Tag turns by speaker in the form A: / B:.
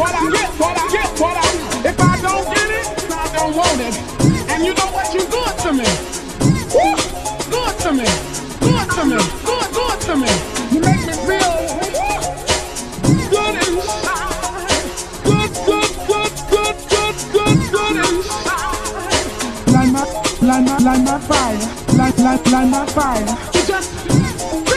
A: what I get, what I get, what I If I don't get it, I don't want it. And you know what? You good to me. Woo! Good to me. Good to me. Good, good to me. You make me feel good and good, good, good, good, good, good, good and Light my, light my, light my fire. Light, light, light my fire. You just